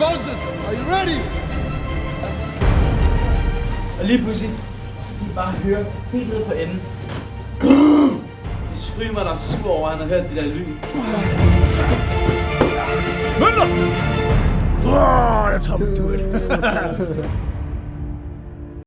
Soldiers, are you ready! Og lige pludselig, så kan I bare høre helt ned på enden. De screamer, der er sur over, at han har hørt det der lyd. Møller! Oh, that's how we do it.